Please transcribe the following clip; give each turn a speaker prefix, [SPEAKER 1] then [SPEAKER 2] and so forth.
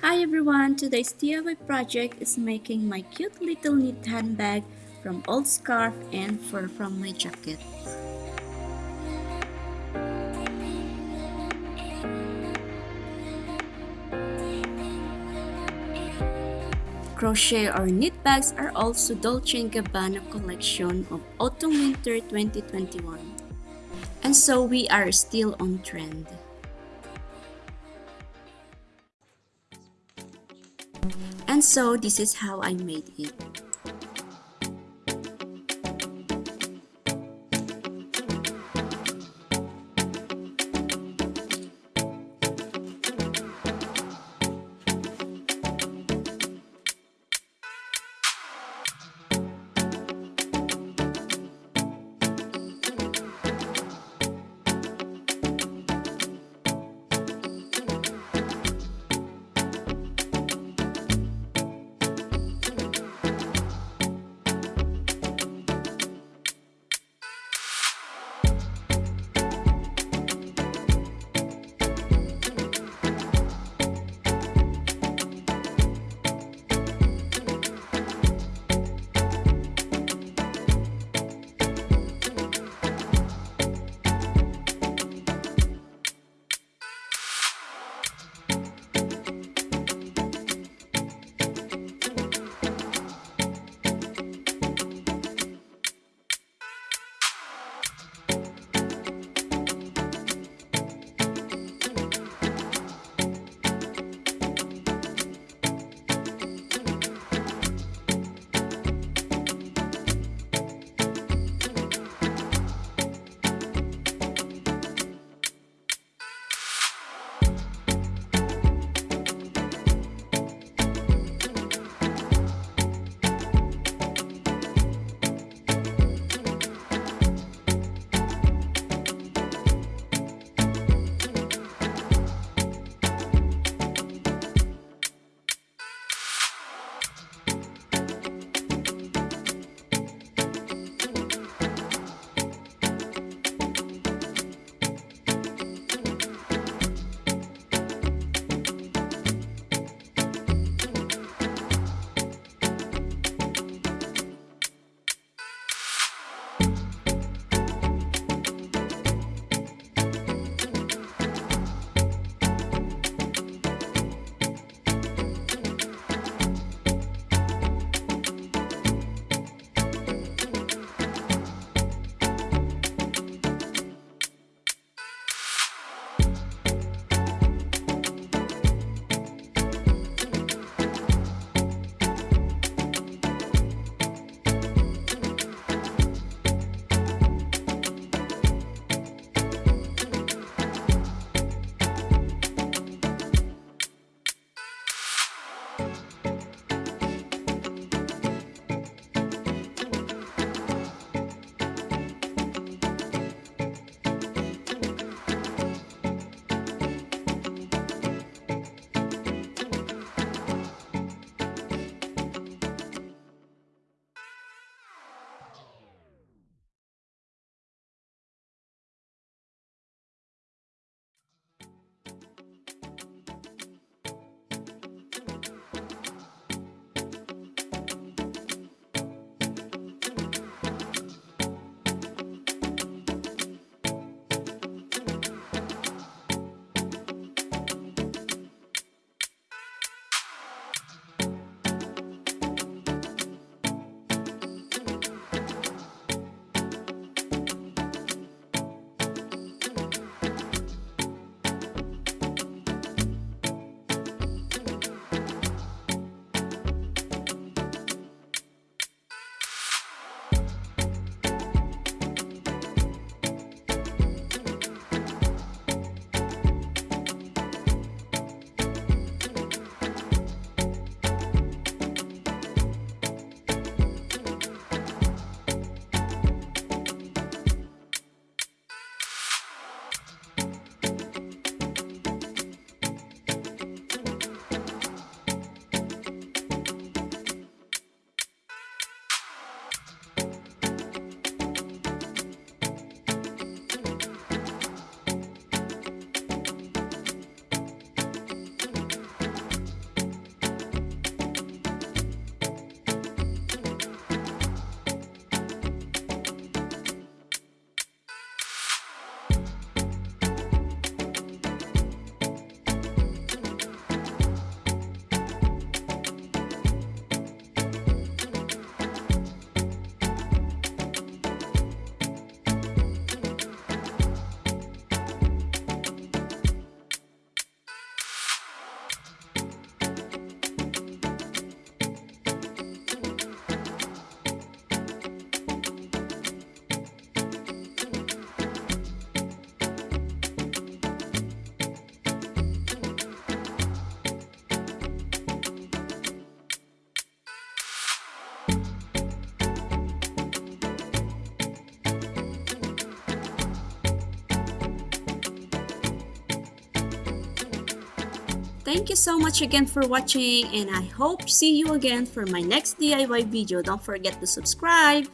[SPEAKER 1] Hi everyone, today's DIY project is making my cute little knit handbag from old scarf and fur from my jacket. Crochet or knit bags are also Dolce & Gabbana collection of Autumn-Winter 2021. And so we are still on trend. And so this is how I made it. Thank you so much again for watching and I hope see you again for my next DIY video. Don't forget to subscribe.